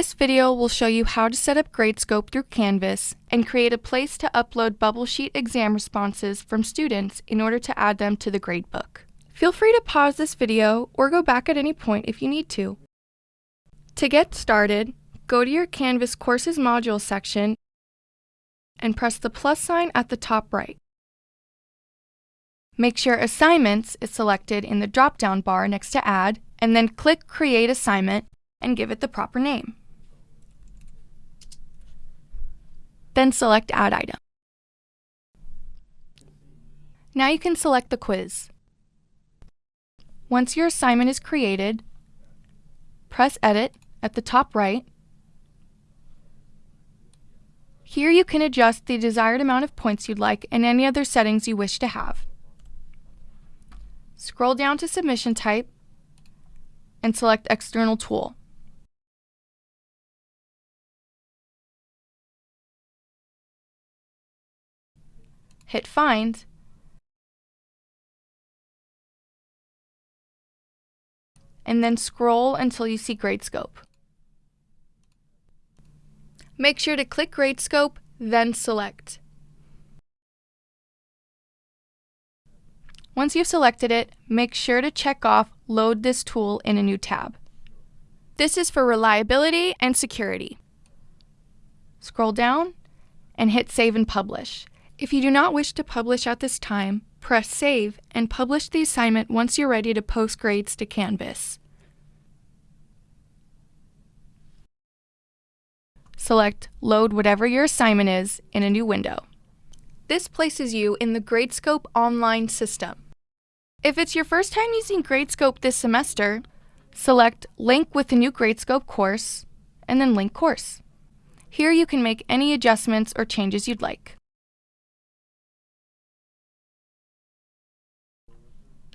This video will show you how to set up Gradescope through Canvas and create a place to upload bubble sheet exam responses from students in order to add them to the gradebook. Feel free to pause this video or go back at any point if you need to. To get started, go to your Canvas Courses Module section and press the plus sign at the top right. Make sure Assignments is selected in the drop-down bar next to Add, and then click Create Assignment and give it the proper name. Then select Add Item. Now you can select the quiz. Once your assignment is created, press Edit at the top right. Here you can adjust the desired amount of points you'd like and any other settings you wish to have. Scroll down to Submission Type and select External Tool. Hit Find, and then scroll until you see Gradescope. Make sure to click Gradescope, then select. Once you've selected it, make sure to check off Load this tool in a new tab. This is for reliability and security. Scroll down and hit Save and Publish. If you do not wish to publish at this time, press Save and publish the assignment once you're ready to post grades to Canvas. Select Load whatever your assignment is in a new window. This places you in the Gradescope online system. If it's your first time using Gradescope this semester, select Link with the new Gradescope course, and then Link Course. Here you can make any adjustments or changes you'd like.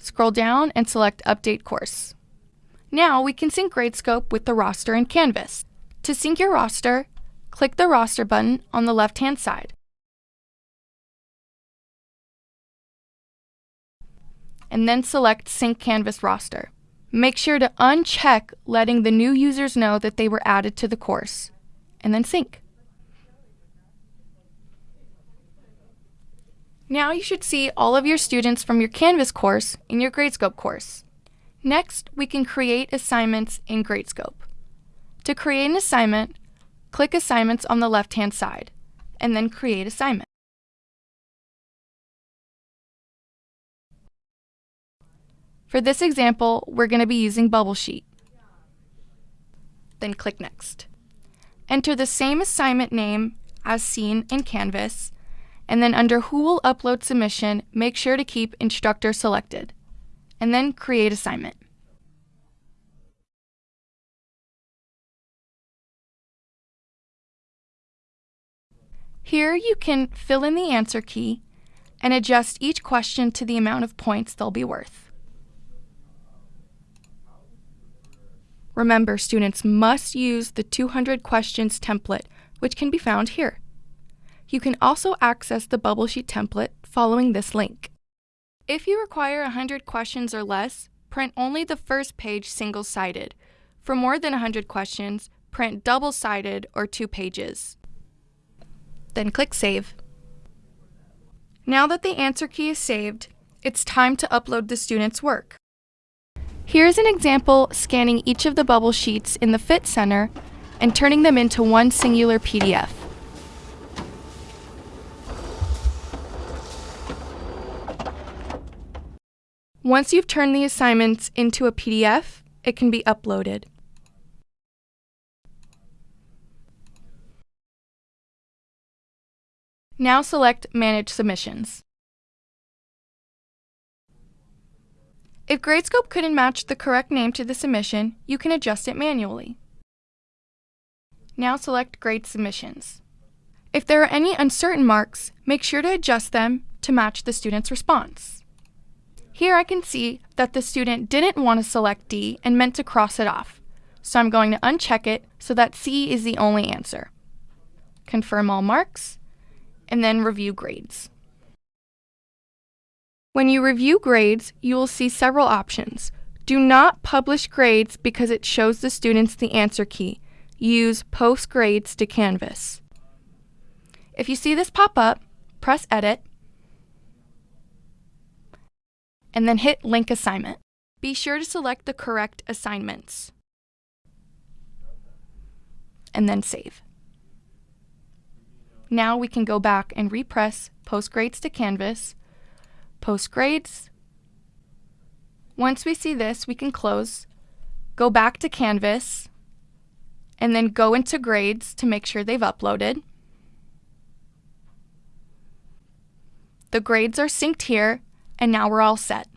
Scroll down and select Update Course. Now we can sync Gradescope with the roster in Canvas. To sync your roster, click the Roster button on the left-hand side. And then select Sync Canvas Roster. Make sure to uncheck letting the new users know that they were added to the course, and then sync. Now you should see all of your students from your Canvas course in your Gradescope course. Next, we can create assignments in Gradescope. To create an assignment, click Assignments on the left-hand side, and then Create Assignment. For this example, we're going to be using Bubble Sheet. Then click Next. Enter the same assignment name as seen in Canvas and then under Who will upload submission, make sure to keep Instructor selected, and then Create Assignment. Here you can fill in the answer key and adjust each question to the amount of points they'll be worth. Remember, students must use the 200 questions template, which can be found here. You can also access the bubble sheet template following this link. If you require 100 questions or less, print only the first page single-sided. For more than 100 questions, print double-sided or two pages. Then click Save. Now that the answer key is saved, it's time to upload the student's work. Here's an example scanning each of the bubble sheets in the Fit Center and turning them into one singular PDF. Once you've turned the assignments into a PDF, it can be uploaded. Now select Manage Submissions. If Gradescope couldn't match the correct name to the submission, you can adjust it manually. Now select Grade Submissions. If there are any uncertain marks, make sure to adjust them to match the student's response. Here I can see that the student didn't want to select D and meant to cross it off. So I'm going to uncheck it so that C is the only answer. Confirm all marks, and then review grades. When you review grades, you will see several options. Do not publish grades because it shows the students the answer key. use Post Grades to Canvas. If you see this pop up, press Edit, and then hit Link Assignment. Be sure to select the correct assignments, and then save. Now we can go back and repress Post Grades to Canvas, Post Grades. Once we see this, we can close, go back to Canvas, and then go into Grades to make sure they've uploaded. The grades are synced here, and now we're all set.